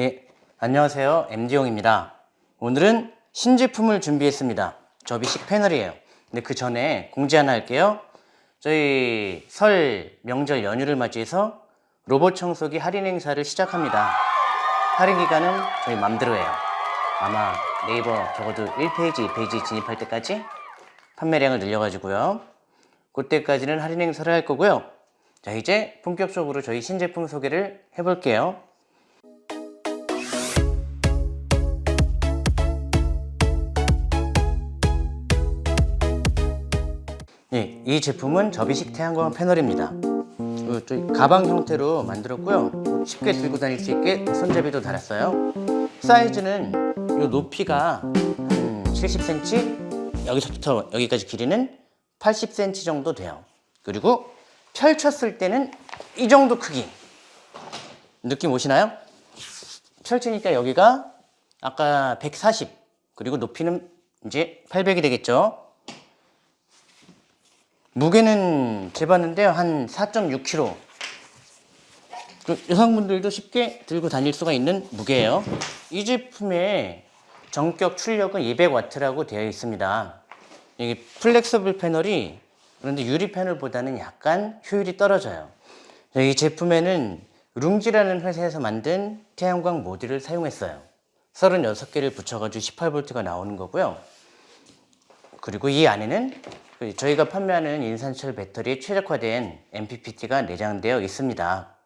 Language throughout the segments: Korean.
예, 안녕하세요. MD용입니다. 오늘은 신제품을 준비했습니다. 접이식 패널이에요. 근데 그 전에 공지 하나 할게요. 저희 설 명절 연휴를 맞이해서 로봇 청소기 할인 행사를 시작합니다. 할인 기간은 저희 맘대로예요. 아마 네이버 적어도 1페이지, 2페이지 진입할 때까지 판매량을 늘려가지고요. 그때까지는 할인 행사를 할 거고요. 자, 이제 본격적으로 저희 신제품 소개를 해볼게요. 이 제품은 접이식 태양광 패널입니다. 그, 저 가방 형태로 만들었고요. 쉽게 들고 다닐 수 있게 손잡이도 달았어요. 사이즈는 이 높이가 한 70cm, 여기서부터 여기까지 길이는 80cm 정도 돼요. 그리고 펼쳤을 때는 이 정도 크기. 느낌 오시나요? 펼치니까 여기가 아까 140 그리고 높이는 이제 800이 되겠죠. 무게는 재봤는데요. 한 4.6kg. 그 여성분들도 쉽게 들고 다닐 수가 있는 무게예요. 이 제품의 정격 출력은 200W라고 되어 있습니다. 이게 flexible 패널이 그런데 유리 패널보다는 약간 효율이 떨어져요. 이 제품에는 룽지라는 회사에서 만든 태양광 모듈을 사용했어요. 36개를 붙여가지고 18V가 나오는 거고요. 그리고 이 안에는 그 저희가 판매하는 인산철 배터리에 최적화된 MPPT가 내장되어 있습니다.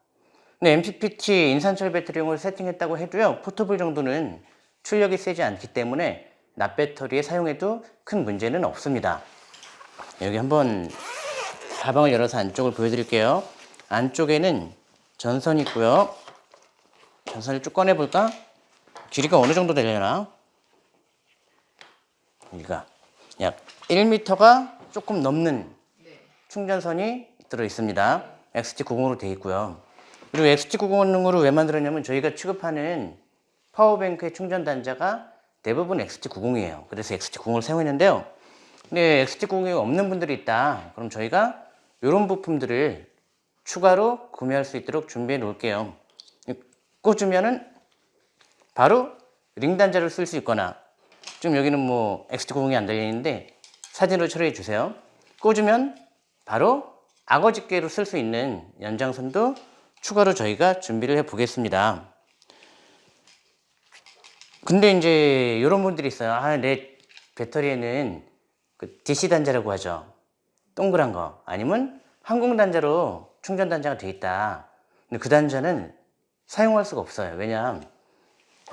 근데 MPPT 인산철 배터리용을 세팅했다고 해도요, portable 정도는 출력이 세지 않기 때문에 납배터리에 사용해도 큰 문제는 없습니다. 여기 한번 가방을 열어서 안쪽을 보여드릴게요. 안쪽에는 전선이 있고요. 전선을 쭉 꺼내볼까? 길이가 어느 정도 되려나? 여기가 약 1m가 조금 넘는 충전선이 들어 있습니다. XT90으로 되어 있고요. 그리고 XT90으로 왜 만들었냐면 저희가 취급하는 파워뱅크의 충전 단자가 대부분 XT90이에요. 그래서 XT90을 사용했는데요. 근데 XT90이 없는 분들이 있다. 그럼 저희가 이런 부품들을 추가로 구매할 수 있도록 준비해 놓을게요. 꽂으면은 바로 링 단자를 쓸 수 있거나 지금 여기는 뭐 XT90이 안 달려 있는데 사진으로 처리해 주세요. 꽂으면 바로 악어 집게로 쓸 수 있는 연장선도 추가로 저희가 준비를 해 보겠습니다. 근데 이제 이런 분들이 있어요. 아, 내 배터리에는 그 DC 단자라고 하죠. 동그란 거. 아니면 항공 단자로 충전 단자가 돼 있다. 근데 그 단자는 사용할 수가 없어요. 왜냐하면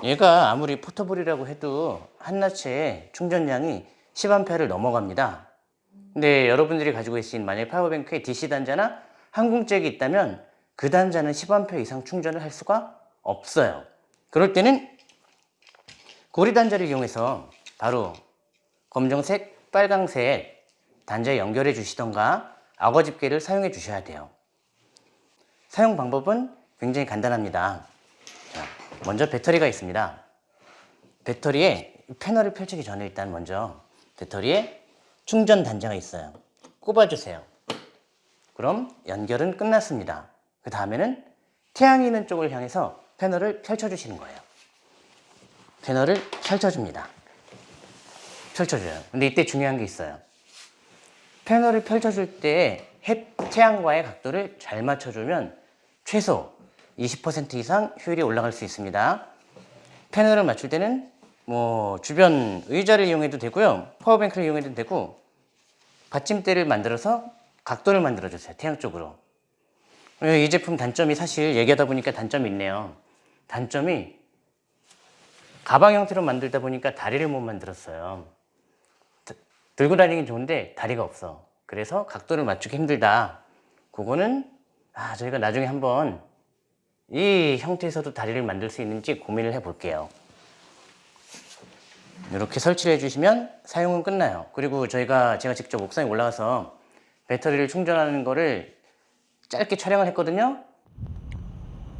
얘가 아무리 포터블이라고 해도 한나체의 충전량이 10A를 넘어갑니다. 근데 여러분들이 가지고 계신 만약 파워뱅크에 DC 단자나 항공잭이 있다면 그 단자는 10A 이상 충전을 할 수가 없어요. 그럴 때는 고리 단자를 이용해서 바로 검정색, 빨강색 단자에 연결해 주시던가 악어 집게를 사용해 주셔야 돼요. 사용 방법은 굉장히 간단합니다. 자, 먼저 배터리가 있습니다. 배터리에 패널을 펼치기 전에 일단 먼저 배터리에 충전 단자가 있어요. 꼽아주세요. 그럼 연결은 끝났습니다. 그 다음에는 태양이 있는 쪽을 향해서 패널을 펼쳐주시는 거예요. 패널을 펼쳐줍니다. 펼쳐줘요. 근데 이때 중요한 게 있어요. 패널을 펼쳐줄 때 햇, 태양과의 각도를 잘 맞춰주면 최소 20% 이상 효율이 올라갈 수 있습니다. 패널을 맞출 때는 뭐 주변 의자를 이용해도 되고요. 파워뱅크를 이용해도 되고 받침대를 만들어서 각도를 만들어 주세요. 태양 쪽으로. 이 제품 단점이 사실 얘기하다 보니까 단점이 있네요. 단점이 가방 형태로 만들다 보니까 다리를 못 만들었어요. 들고 다니긴 좋은데 다리가 없어. 그래서 각도를 맞추기 힘들다. 그거는 아, 저희가 나중에 한번 이 형태에서도 다리를 만들 수 있는지 고민을 해 볼게요. 이렇게 설치를 해주시면 사용은 끝나요. 그리고 저희가 제가 직접 옥상에 올라가서 배터리를 충전하는 거를 짧게 촬영을 했거든요.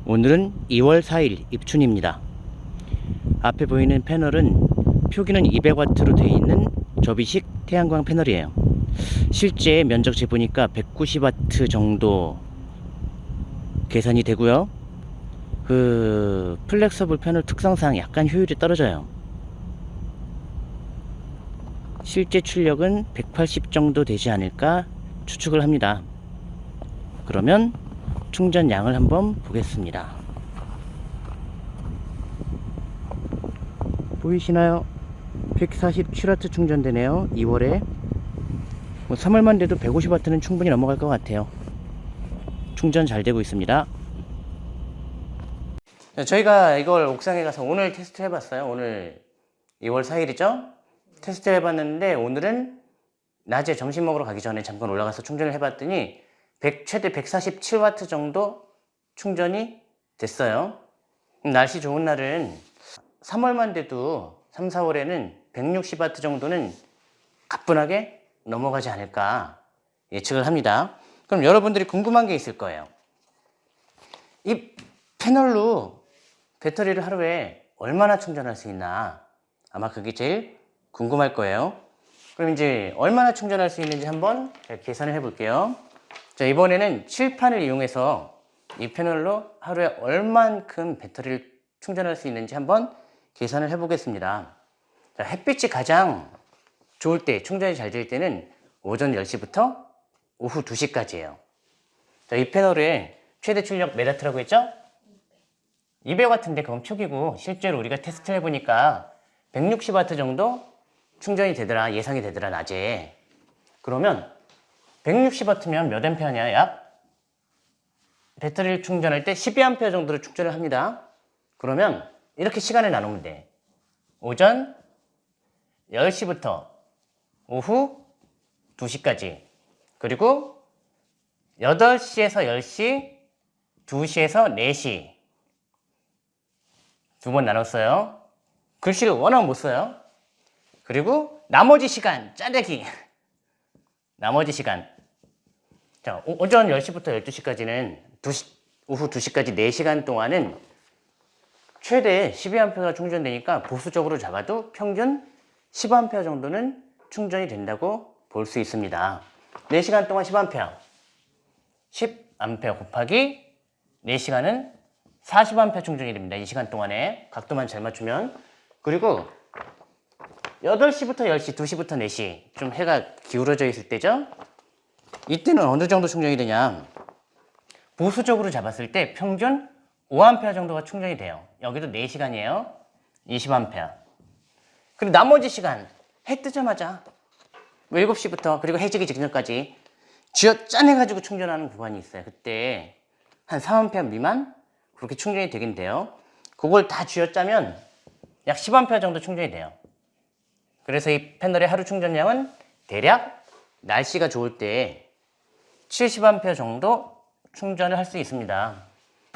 오늘은 2월 4일 입춘입니다. 앞에 보이는 패널은 표기는 200W로 되어 있는 접이식 태양광 패널이에요. 실제 면적 재보니까 190W 정도 계산이 되고요. 그 flexible 패널 특성상 약간 효율이 떨어져요. 실제 출력은 180 정도 되지 않을까 추측을 합니다. 그러면 충전량을 한번 보겠습니다. 보이시나요? 147W 충전되네요. 2월에 뭐 3월만 돼도 150W는 충분히 넘어갈 것 같아요. 충전 잘 되고 있습니다. 저희가 이걸 옥상에 가서 오늘 테스트 해봤어요. 오늘 2월 4일이죠? 테스트 해봤는데 오늘은 낮에 점심 먹으러 가기 전에 잠깐 올라가서 충전을 해봤더니 100, 최대 147W 정도 충전이 됐어요. 날씨 좋은 날은 3월만 돼도 3, 4월에는 160W 정도는 가뿐하게 넘어가지 않을까 예측을 합니다. 그럼 여러분들이 궁금한 게 있을 거예요. 이 패널로 배터리를 하루에 얼마나 충전할 수 있나 아마 그게 제일 궁금할 거예요. 그럼 이제 얼마나 충전할 수 있는지 한번 계산을 해 볼게요. 자, 이번에는 칠판을 이용해서 이 패널로 하루에 얼만큼 배터리를 충전할 수 있는지 한번 계산을 해 보겠습니다. 자, 햇빛이 가장 좋을 때, 충전이 잘 될 때는 오전 10시부터 오후 2시까지예요. 자, 이 패널의 최대 출력 몇 와트라고 했죠? 200W인데 그건 표기고 실제로 우리가 테스트 해보니까 160W 정도 충전이 되더라, 예상이 되더라, 낮에. 그러면 160W면 몇 A냐? 약 배터리를 충전할 때 12A 정도로 충전을 합니다. 그러면 이렇게 시간을 나누면 돼. 오전 10시부터 오후 2시까지 그리고 8시에서 10시 2시에서 4시 두 번 나눴어요. 글씨를 워낙 못 써요. 그리고 나머지 시간 짜내기 나머지 시간 자 오- 오전 10시부터 12시까지는 2시, 오후 2시까지 4시간 동안은 최대 12A가 충전되니까 보수적으로 잡아도 평균 10A 정도는 충전이 된다고 볼 수 있습니다. 4시간 동안 10A 10A 곱하기 4시간은 40A 충전이 됩니다. 이 시간 동안에 각도만 잘 맞추면 그리고 8시부터 10시, 2시부터 4시 좀 해가 기울어져 있을 때죠. 이때는 어느 정도 충전이 되냐 보수적으로 잡았을 때 평균 5A 정도가 충전이 돼요. 여기도 4시간이에요. 20A. 그리고 나머지 시간 해 뜨자마자 7시부터 그리고 해지기 직전까지 쥐어 짜내가지고 충전하는 구간이 있어요. 그때 한 3A 미만 그렇게 충전이 되긴 돼요. 그걸 다 쥐어 짜면 약 10A 정도 충전이 돼요. 그래서 이 패널의 하루 충전량은 대략 날씨가 좋을 때 70A 정도 충전을 할 수 있습니다.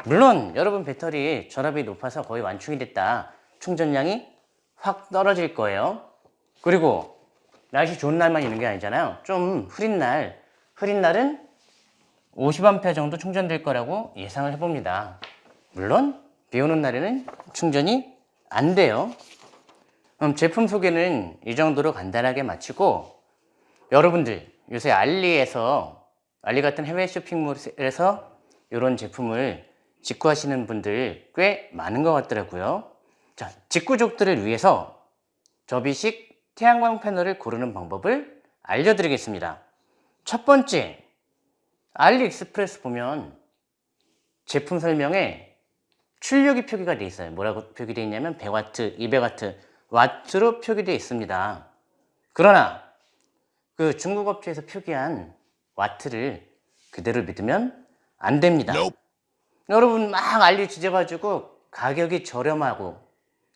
물론 여러분 배터리 전압이 높아서 거의 완충이 됐다. 충전량이 확 떨어질 거예요. 그리고 날씨 좋은 날만 있는 게 아니잖아요. 좀 흐린 날, 흐린 날은 50A 정도 충전될 거라고 예상을 해봅니다. 물론 비 오는 날에는 충전이 안 돼요. 그럼 제품 소개는 이 정도로 간단하게 마치고 여러분들 요새 알리에서 알리 같은 해외 쇼핑몰에서 이런 제품을 직구하시는 분들 꽤 많은 것 같더라고요. 자, 직구족들을 위해서 접이식 태양광 패널을 고르는 방법을 알려드리겠습니다. 첫 번째, 알리익스프레스 보면 제품 설명에 출력이 표기가 되어 있어요. 뭐라고 표기되어 있냐면 100W, 200W, 와트로 표기되어 있습니다. 그러나 그 중국 업체에서 표기한 와트를 그대로 믿으면 안 됩니다. 여러분 막 알리 지져가지고 가격이 저렴하고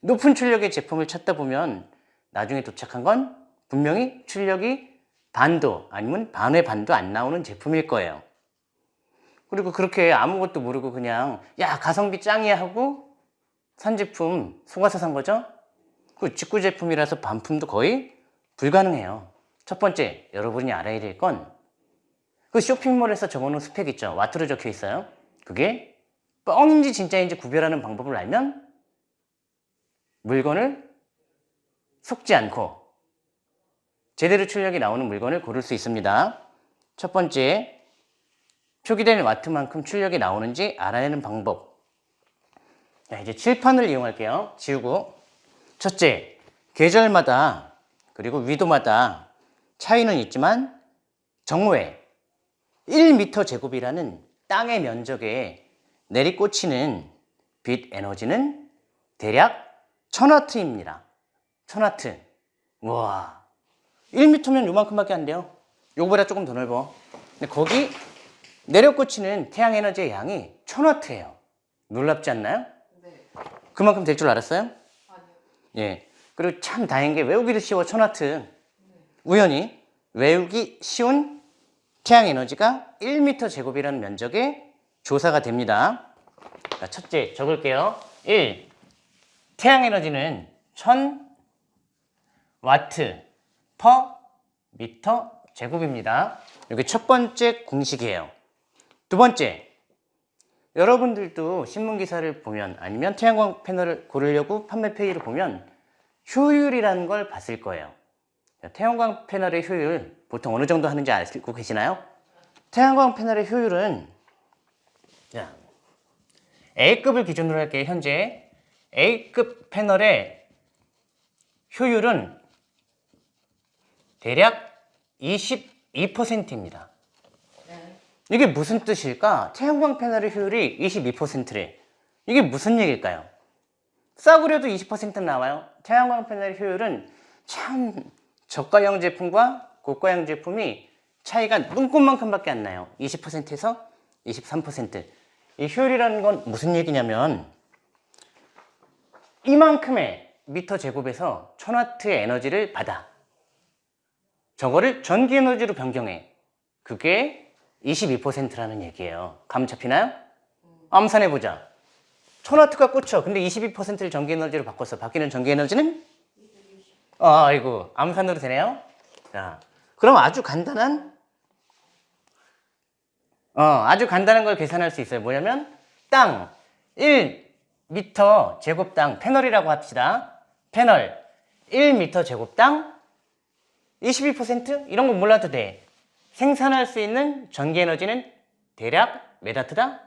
높은 출력의 제품을 찾다 보면 나중에 도착한 건 분명히 출력이 반도 아니면 반의 반도 안 나오는 제품일 거예요. 그리고 그렇게 아무것도 모르고 그냥 야 가성비 짱이야 하고 산 제품 속아서 산 거죠? 그 직구 제품이라서 반품도 거의 불가능해요. 첫 번째 여러분이 알아야 될 건 그 쇼핑몰에서 적어놓은 스펙 있죠? 와트로 적혀 있어요. 그게 뻥인지 진짜인지 구별하는 방법을 알면 물건을 속지 않고 제대로 출력이 나오는 물건을 고를 수 있습니다. 첫 번째, 표기된 와트만큼 출력이 나오는지 알아내는 방법. 자, 이제 칠판을 이용할게요. 지우고. 첫째, 계절마다 그리고 위도마다 차이는 있지만 정오에 1m 제곱이라는 땅의 면적에 내리꽂히는 빛 에너지는 대략 1000와트입니다. 1000와트. 우와. 1m면 요만큼밖에 안 돼요. 요거보다 조금 더 넓어. 근데 거기 내려꽂히는 태양 에너지의 양이 1000와트예요. 놀랍지 않나요? 네. 그만큼 될 줄 알았어요? 예. 그리고 참 다행인 게 외우기도 쉬워 1000와트. 우연히 외우기 쉬운 태양 에너지가 1m 제곱이라는 면적에 조사가 됩니다. 자, 첫째 적을게요. 1. 태양 에너지는 1000 와트 퍼 미터 제곱입니다. 여기 첫 번째 공식이에요. 두 번째, 여러분들도 신문 기사를 보면 아니면 태양광 패널을 고르려고 판매 페이지를 보면 효율이라는 걸 봤을 거예요. 자, 태양광 패널의 효율 보통 어느 정도 하는지 알고 계시나요? 태양광 패널의 효율은 자, A급을 기준으로 할게요. 현재 A급 패널의 효율은 대략 22%입니다. 네. 이게 무슨 뜻일까? 태양광 패널의 효율이 22%래. 이게 무슨 얘기일까요? 싸구려도 20% 나와요. 태양광 패널의 효율은 참 저가형 제품과 고가형 제품이 차이가 눈꽃만큼밖에 안 나요. 20%에서 23%. 이 효율이라는 건 무슨 얘기냐면 이만큼의 미터 제곱에서 1000와트의 에너지를 받아. 저거를 전기 에너지로 변경해. 그게 22%라는 얘기예요. 감 잡히나요? 암산해 보자. 1000와트가 꽂혀. 근데 22%를 전기 에너지로 바꿨어. 바뀌는 전기 에너지는? 아, 아이고. 암산으로 되네요. 자, 그럼 아주 간단한 어, 아주 간단한 걸 계산할 수 있어요. 뭐냐면 땅 1m 제곱당 패널이라고 합시다. 패널 1m 제곱당 22% 이런 거 몰라도 돼. 생산할 수 있는 전기 에너지는 대략 몇 와트다?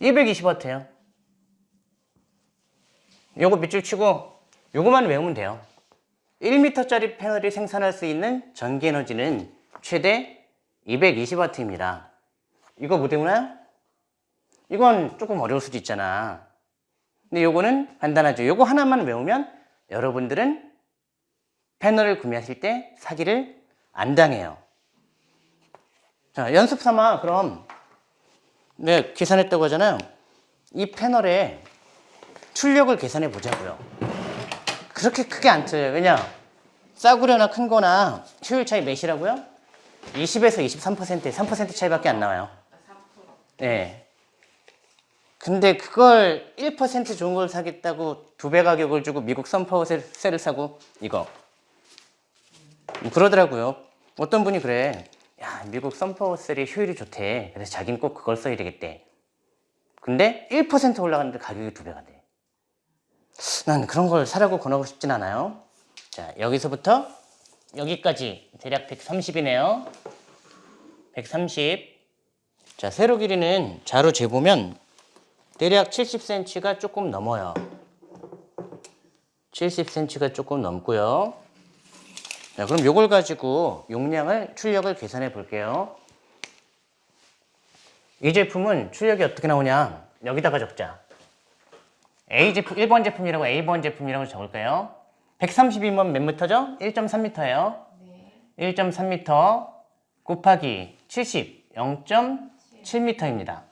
220와트예요. 요거 밑줄 치고 요거만 외우면 돼요. 1m짜리 패널이 생산할 수 있는 전기 에너지는 최대 220와트입니다. 이거 못 외우나요? 이건 조금 어려울 수도 있잖아. 근데 요거는 간단하죠. 요거 하나만 외우면 여러분들은 패널을 구매하실 때 사기를 안 당해요. 자, 연습 삼아 그럼 네, 계산했다고 하잖아요. 이 패널의 출력을 계산해 보자고요. 그렇게 크게 안 틀려요. 왜냐? 싸구려나 큰 거나 효율 차이 몇이라고요? 20에서 23%, 3% 차이밖에 안 나와요. 아, 3%. 네. 근데 그걸 1% 좋은 걸 사겠다고 두 배 가격을 주고 미국 선파워셀을 사고 이거 음, 그러더라고요. 어떤 분이 그래. 야 미국 선파워셀이 효율이 좋대. 그래서 자기는 꼭 그걸 써야 되겠대. 근데 1% 올라갔는데 가격이 두 배가 돼. 난 그런 걸 사라고 권하고 싶진 않아요. 자 여기서부터 여기까지 대략 130이네요. 130. 자, 세로 길이는 자로 재보면 대략 70cm가 조금 넘어요. 70cm가 조금 넘고요. 자, 그럼 요걸 가지고 용량을, 출력을 계산해 볼게요. 이 제품은 출력이 어떻게 나오냐? 여기다가 적자. A 제품, 1번 제품이라고 A번 제품이라고 적을까요? 130이면 몇 미터죠? 1.3m예요. 네. 1.3m 곱하기 70, 0.7m입니다.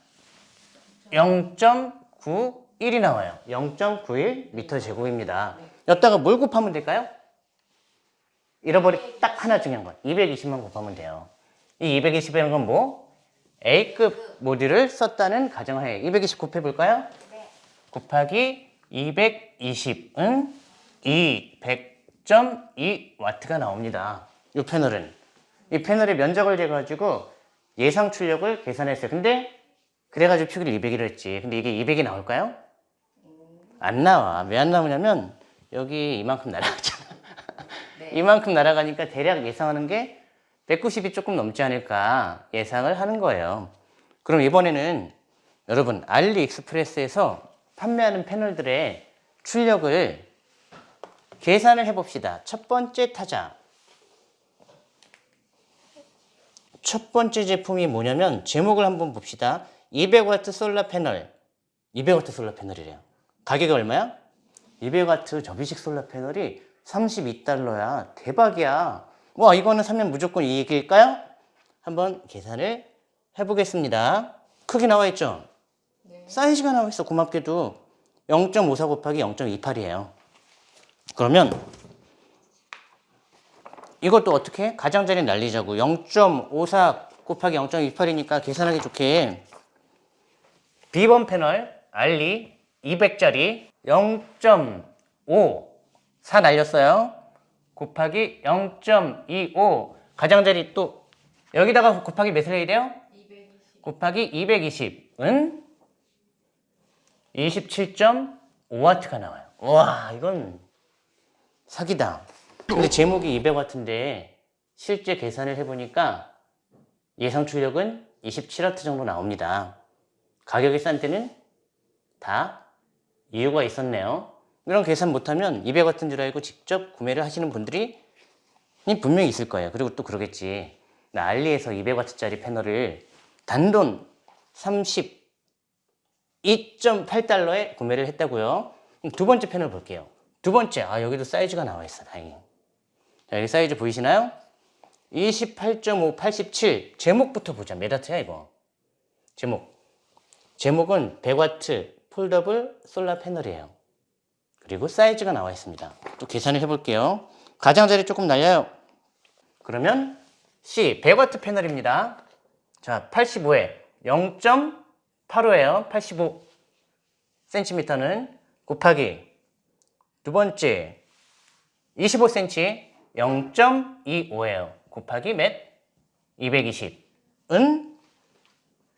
0.91이 나와요. 0.91m 제곱입니다. 여기다가 뭘 곱하면 될까요? 잃어버리 딱 하나 중요한 건 220만 곱하면 돼요. 이 220이라는 건 뭐? A급 모듈을 썼다는 가정하에 220 곱해볼까요? 네. 곱하기 220은 200.2W가 나옵니다. 이 패널은. 이 패널의 면적을 재가지고 예상 출력을 계산했어요. 근데 그래가지고 표기를 200이라 했지. 근데 이게 200이 나올까요? 안 나와. 왜 안 나오냐면 여기 이만큼 날아가잖아. 네. 이만큼 날아가니까 대략 예상하는 게 190이 조금 넘지 않을까 예상을 하는 거예요. 그럼 이번에는 여러분 알리익스프레스에서 판매하는 패널들의 출력을 계산을 해 봅시다. 첫 번째 타자. 첫 번째 제품이 뭐냐면 제목을 한번 봅시다. 200W 솔라 패널. 200W 솔라 패널이래요. 가격이 얼마야? 200W 접이식 솔라 패널이 32달러야. 대박이야. 와 이거는 사면 무조건 이익일까요? 한번 계산을 해보겠습니다. 크기 나와 있죠? 사이즈가 나와 있어. 고맙게도 0.54 곱하기 0.28이에요. 그러면 이것도 어떻게? 가장자리 날리자고 0.54 곱하기 0.28이니까 계산하기 좋게 B번 패널 알리 200짜리 0.5 4 날렸어요 곱하기 0.25 가장자리 또 여기다가 곱하기 몇을 해야 돼요? 220. 곱하기 220은 27.5W가 나와요. 와, 이건 사기다. 근데 제목이 200W인데 실제 계산을 해보니까 예상 출력은 27W 정도 나옵니다. 가격이 싼 때는 다 이유가 있었네요. 이런 계산 못하면 200W인 줄 알고 직접 구매를 하시는 분들이 분명히 있을 거예요. 그리고 또 그러겠지. 나 알리에서 200W짜리 패널을 단돈 32.8달러에 구매를 했다고요. 두 번째 패널 볼게요. 두 번째, 아 여기도 사이즈가 나와 있어, 다행히. 자, 여기 사이즈 보이시나요? 28.5, 87. 제목부터 보자. 메다트야 이거. 제목. 제목은 100W foldable solar panel이에요. 그리고 사이즈가 나와 있습니다. 또 계산을 해볼게요. 가장자리 조금 날려요. 그러면 C 100W 패널입니다. 자, 85에 0.85예요. 85 cm는 곱하기 두 번째 25cm 0.25예요. 곱하기 몇? 220은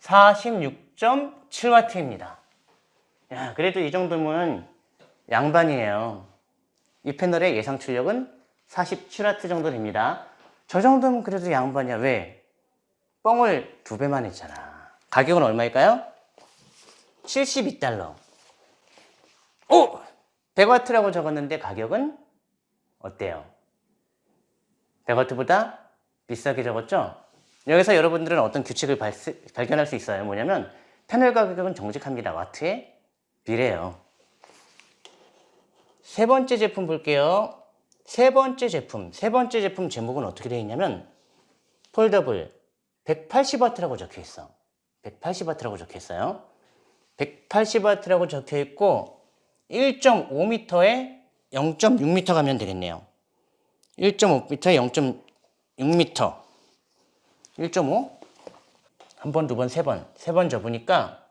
46.7W입니다. 야, 그래도 이 정도면 양반이에요. 이 패널의 예상 출력은 47W 정도 됩니다. 저 정도면 그래도 양반이야. 왜? 뻥을 두 배만 했잖아. 가격은 얼마일까요? 72달러. 오! 100W라고 적었는데 가격은 어때요? 100W보다 비싸게 적었죠? 여기서 여러분들은 어떤 규칙을 발견할 수 있어요. 뭐냐면 패널 가격은 정직합니다. 와트에 비례해요. 세 번째 제품 볼게요. 세 번째 제품. 세 번째 제품 제목은 어떻게 되어 있냐면 폴더블 180W라고 적혀 있어. 180W라고 적혀 있어요. 180W라고 적혀 있고 1.5m에 0.6m 가면 되겠네요. 1.5m에 0.6m. 1.5? 한 번, 두 번, 세 번. 세 번 접으니까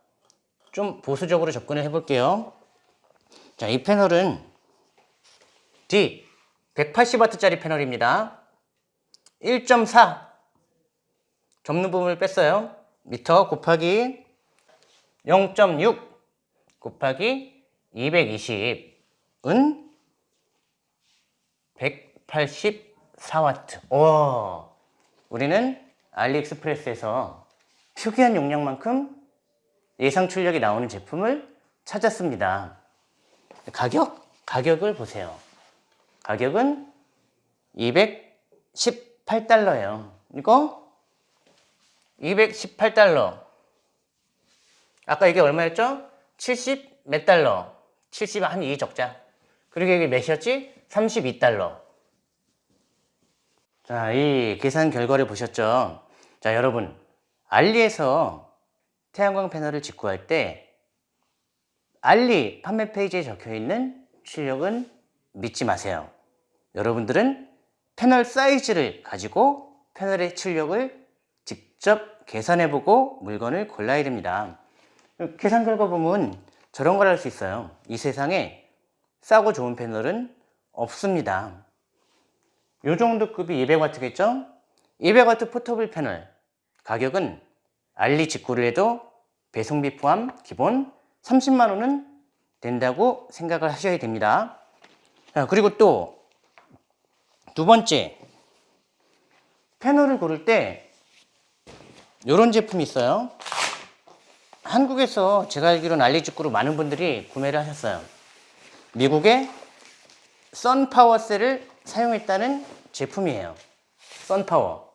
좀 보수적으로 접근을 해볼게요. 자, 이 패널은 D 180W짜리 패널입니다. 1.4 접는 부분을 뺐어요. 미터 곱하기 0.6 곱하기 220은 184W. 오, 우리는 알리익스프레스에서 특이한 용량만큼 예상 출력이 나오는 제품을 찾았습니다. 가격? 가격을 보세요. 가격은 218달러예요. 이거 218달러. 아까 이게 얼마였죠? 70 몇 달러. 70 한 2 적자. 그리고 이게 몇이었지? 32달러. 자, 이 계산 결과를 보셨죠? 자, 여러분. 알리에서 태양광 패널을 직구할 때 알리 판매 페이지에 적혀 있는 출력은 믿지 마세요. 여러분들은 패널 사이즈를 가지고 패널의 출력을 직접 계산해보고 물건을 골라야 됩니다. 계산 결과 보면 저런 걸 할 수 있어요. 이 세상에 싸고 좋은 패널은 없습니다. 요 정도 급이 200W겠죠? 200W 포터블 패널 가격은 알리 직구를 해도 배송비 포함 기본 30만 원은 된다고 생각을 하셔야 됩니다. 자, 그리고 또 두 번째 패널을 고를 때 이런 제품이 있어요. 한국에서 제가 알기로는 알리직구로 많은 분들이 구매를 하셨어요. 미국의 선파워셀을 사용했다는 제품이에요. 선파워.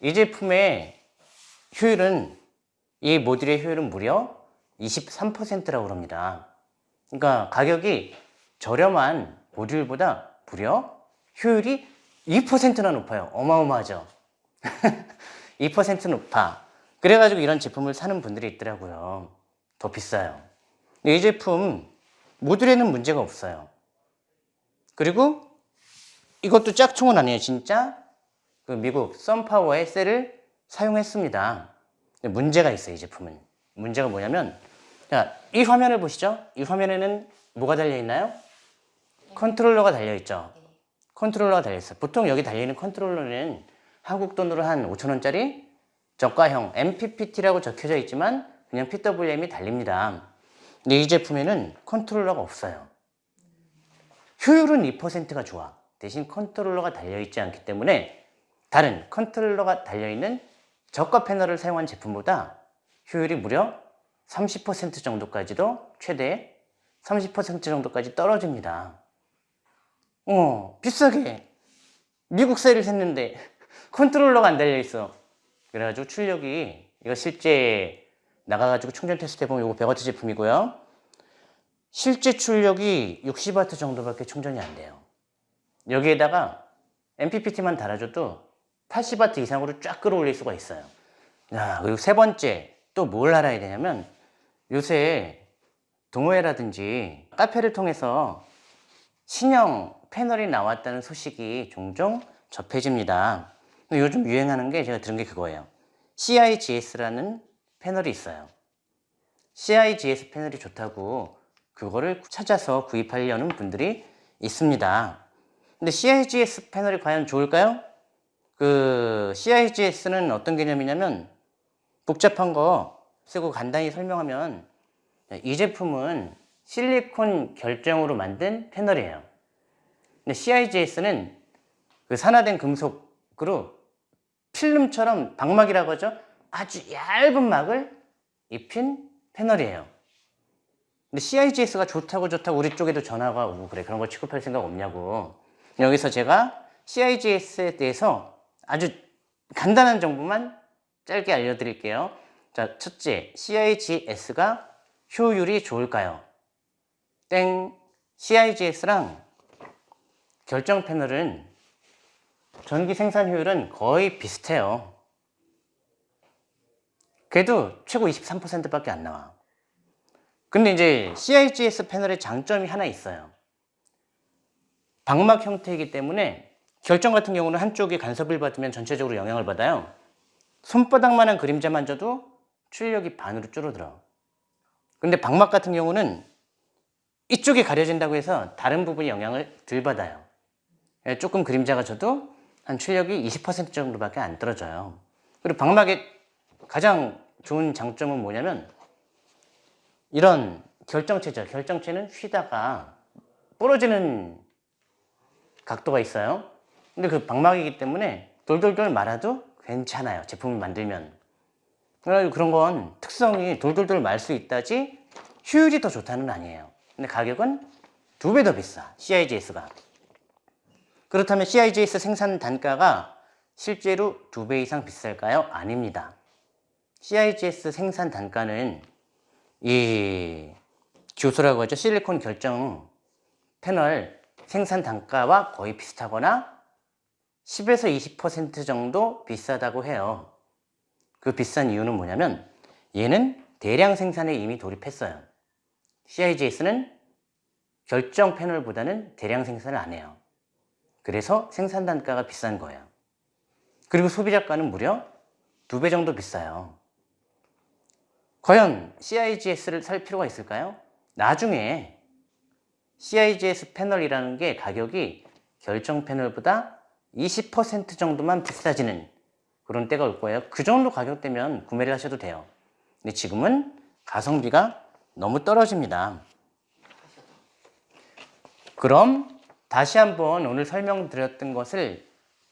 이 제품의 효율은 이 모듈의 효율은 무려 23%라고 합니다. 그러니까 가격이 저렴한 모듈보다 무려 효율이 2%나 높아요. 어마어마하죠. 2% 높아. 그래가지고 이런 제품을 사는 분들이 있더라고요. 더 비싸요. 이 제품 모듈에는 문제가 없어요. 그리고 이것도 짝퉁은 아니에요. 진짜 그 미국 썬파워의 셀을 사용했습니다. 문제가 있어요. 이 제품은. 문제가 뭐냐면 자, 이 화면을 보시죠. 이 화면에는 뭐가 달려 있나요? 컨트롤러가 달려 있죠. 컨트롤러가 달려 있어요. 보통 여기 달려 있는 컨트롤러는 한국 돈으로 한 5천 원짜리 저가형 MPPT라고 적혀져 있지만 그냥 PWM이 달립니다. 근데 이 제품에는 컨트롤러가 없어요. 효율은 2%가 좋아. 대신 컨트롤러가 달려있지 않기 때문에 다른 컨트롤러가 달려있는 저가 패널을 사용한 제품보다 효율이 무려 30% 정도까지도 최대 30% 정도까지 떨어집니다. 어, 비싸게 미국 셀을 샀는데 컨트롤러가 안 달려있어. 그래가지고 출력이 이거 실제 나가가지고 충전 테스트 해보면 이거 100W 제품이고요. 실제 출력이 60W 정도밖에 충전이 안 돼요. 여기에다가 MPPT만 달아줘도 80W 이상으로 쫙 끌어올릴 수가 있어요. 야, 그리고 세 번째 또 뭘 알아야 되냐면 요새 동호회라든지 카페를 통해서 신형 패널이 나왔다는 소식이 종종 접해집니다. 요즘 유행하는 게 제가 들은 게 그거예요. CIGS라는 패널이 있어요. CIGS 패널이 좋다고 그거를 찾아서 구입하려는 분들이 있습니다. 근데 CIGS 패널이 과연 좋을까요? 그 CIGS는 어떤 개념이냐면 복잡한 거 쓰고 간단히 설명하면 이 제품은 실리콘 결정으로 만든 패널이에요. 근데 CIGS는 그 산화된 금속으로 필름처럼 방막이라고 하죠. 아주 얇은 막을 입힌 패널이에요. 근데 CIGS가 좋다고 좋다고 우리 쪽에도 전화가 오고 그래. 그런 거 취급할 생각 없냐고. 여기서 제가 CIGS에 대해서 아주 간단한 정보만 짧게 알려드릴게요. 자, 첫째, CIGS가 효율이 좋을까요? 땡. CIGS랑 결정 패널은 전기 생산 효율은 거의 비슷해요. 그래도 최고 23%밖에 안 나와. 근데 이제 CIGS 패널의 장점이 하나 있어요. 방막 형태이기 때문에 결정 같은 경우는 한쪽이 간섭을 받으면 전체적으로 영향을 받아요. 손바닥만한 그림자만 져도 출력이 반으로 줄어들어. 근데 방막 같은 경우는 이쪽이 가려진다고 해서 다른 부분이 영향을 덜 받아요. 예, 조금 그림자가 져도 한 출력이 20% 정도밖에 안 떨어져요. 그리고 방막의 가장 좋은 장점은 뭐냐면 이런 결정체죠. 결정체는 휘다가 부러지는 각도가 있어요. 근데 그 방막이기 때문에 돌돌돌 말아도 괜찮아요. 제품을 만들면. 그런 건 특성이 돌돌돌 말 수 있다지 효율이 더 좋다는 아니에요. 근데 가격은 두 배 더 비싸. CIGS가. 그렇다면 CIGS 생산 단가가 실제로 두 배 이상 비쌀까요? 아닙니다. CIGS 생산 단가는 이 교수라고 하죠. 실리콘 결정 패널 생산 단가와 거의 비슷하거나 10에서 20% 정도 비싸다고 해요. 그 비싼 이유는 뭐냐면 얘는 대량 생산에 이미 돌입했어요. CIGS는 결정 패널보다는 대량 생산을 안 해요. 그래서 생산 단가가 비싼 거예요. 그리고 소비자가는 무려 두 배 정도 비싸요. 과연 CIGS를 살 필요가 있을까요? 나중에 CIGS 패널이라는 게 가격이 결정 패널보다 20% 정도만 비싸지는 그런 때가 올 거예요. 그 정도 가격대면 구매를 하셔도 돼요. 근데 지금은 가성비가 너무 떨어집니다. 그럼 다시 한번 오늘 설명드렸던 것을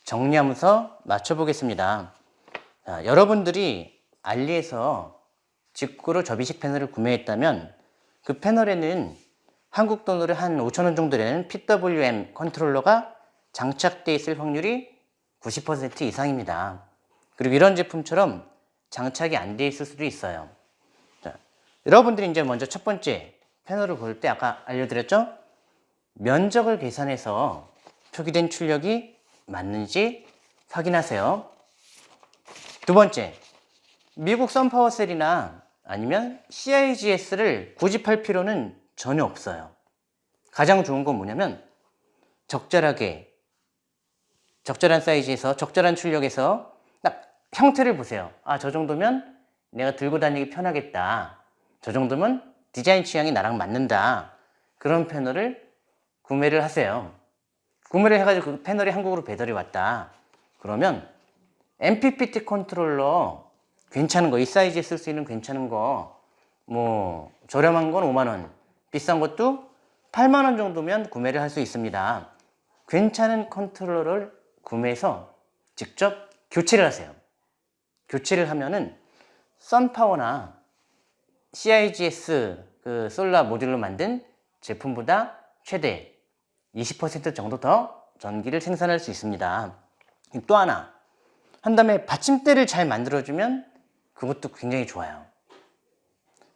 정리하면서 맞춰보겠습니다. 자, 여러분들이 알리에서 직구로 접이식 패널을 구매했다면 그 패널에는 한국 돈으로 한 5천 원 정도 되는 PWM 컨트롤러가 장착돼 있을 확률이 90% 이상입니다. 그리고 이런 제품처럼 장착이 안돼 있을 수도 있어요. 자, 여러분들이 이제 먼저 첫 번째 패널을 볼 때 아까 알려드렸죠? 면적을 계산해서 표기된 출력이 맞는지 확인하세요. 두 번째, 미국 선파워셀이나 아니면 CIGS를 고집할 필요는 전혀 없어요. 가장 좋은 건 뭐냐면 적절하게 적절한 사이즈에서 적절한 출력에서 딱 형태를 보세요. 아, 저 정도면 내가 들고 다니기 편하겠다. 저 정도면 디자인 취향이 나랑 맞는다. 그런 패널을 구매를 하세요. 구매를 해가지고 그 패널이 한국으로 배달이 왔다. 그러면 MPPT 컨트롤러 괜찮은 거, 이 사이즈에 쓸 수 있는 괜찮은 거, 뭐 저렴한 건 5만 원, 비싼 것도 8만 원 정도면 구매를 할 수 있습니다. 괜찮은 컨트롤러를 구매해서 직접 교체를 하세요. 교체를 하면은 썬파워나 CIGS 그 solar 모듈로 만든 제품보다 최대 20% 정도 더 전기를 생산할 수 있습니다. 또 하나 한 다음에 받침대를 잘 만들어주면 그것도 굉장히 좋아요.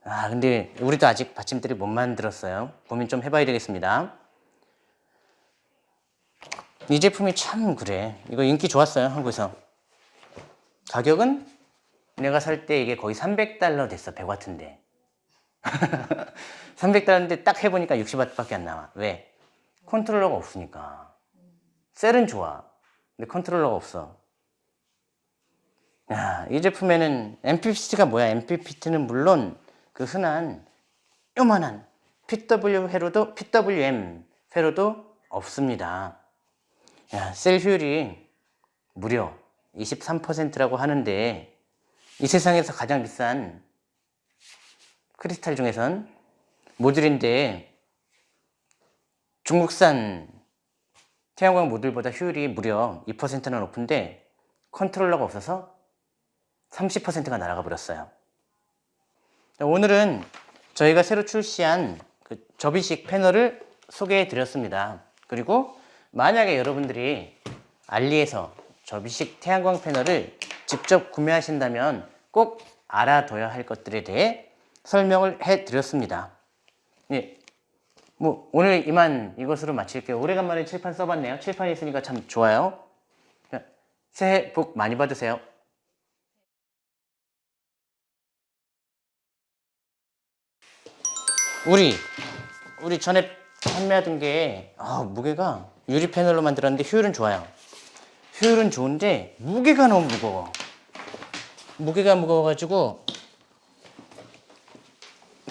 아 근데 우리도 아직 받침대를 못 만들었어요. 고민 좀 해봐야 되겠습니다. 이 제품이 참 그래. 이거 인기 좋았어요 한국에서. 가격은 내가 살 때 이게 거의 300달러 됐어 100와트인데. 300달러인데 딱 해보니까 60와트밖에 안 나와. 왜? 컨트롤러가 없으니까. 셀은 좋아. 근데 컨트롤러가 없어. 야, 이 제품에는 MPPT가 뭐야? MPPT는 물론 그 흔한 요만한 PW 회로도 PWM 회로도 없습니다. 야, 셀 효율이 무려 23%라고 하는데 이 세상에서 가장 비싼 크리스탈 중에선 모듈인데 중국산 태양광 모듈보다 효율이 무려 2%나 높은데 컨트롤러가 없어서 30%가 날아가 버렸어요. 오늘은 저희가 새로 출시한 그 접이식 패널을 소개해 드렸습니다. 그리고 만약에 여러분들이 알리에서 접이식 태양광 패널을 직접 구매하신다면 꼭 알아둬야 할 것들에 대해 설명을 해 드렸습니다. 예. 뭐 오늘 이만 이것으로 마칠게요. 오래간만에 칠판 써봤네요. 칠판이 있으니까 참 좋아요. 자, 새해 복 많이 받으세요. 우리 우리 전에 판매하던 게 아, 무게가 유리 패널로 만들었는데 효율은 좋아요. 효율은 좋은데 무게가 너무 무거워. 무게가 무거워가지고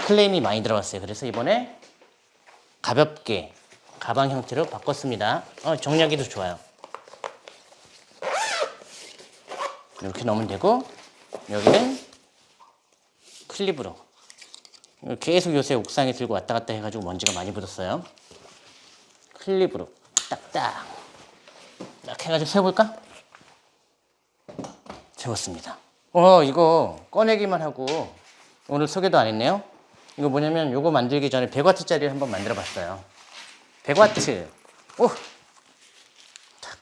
클레임이 많이 들어갔어요. 그래서 이번에 가볍게 가방 형태로 바꿨습니다. 어, 정리하기도 좋아요. 이렇게 넣으면 되고 여기는 클립으로 계속 요새 옥상에 들고 왔다 갔다 해가지고 먼지가 많이 묻었어요. 클립으로 딱딱 딱 해가지고 세워볼까? 세웠습니다. 어 이거 꺼내기만 하고 오늘 소개도 안 했네요. 이거 뭐냐면 요거 만들기 전에 100와트짜리를 한번 만들어 봤어요. 100와트. 오! 탁.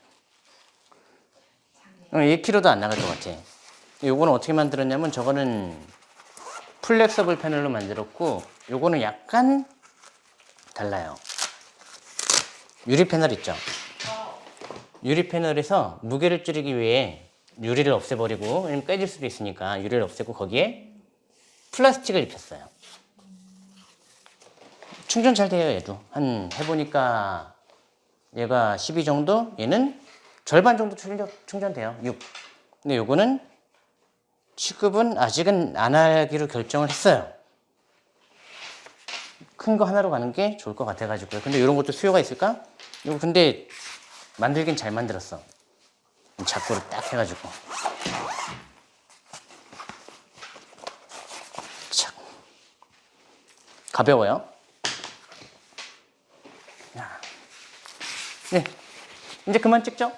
어, 1kg도 안 나갈 것 같아. 요거는 어떻게 만들었냐면 저거는 flexible 패널로 만들었고 요거는 약간 달라요. 유리 패널 있죠? 유리 패널에서 무게를 줄이기 위해 유리를 없애버리고 깨질 수도 있으니까 유리를 없애고 거기에 플라스틱을 입혔어요. 충전 잘 돼요 얘도. 한 해보니까 얘가 12 정도? 얘는 절반 정도 충전, 충전돼요 6 근데 요거는 취급은 아직은 안 하기로 결정을 했어요. 큰 거 하나로 가는 게 좋을 것 같아 가지고요. 근데 이런 것도 수요가 있을까? 이거 근데 만들긴 잘 만들었어. 작고를 딱 해가지고. 착. 가벼워요 네, 이제 그만 찍죠?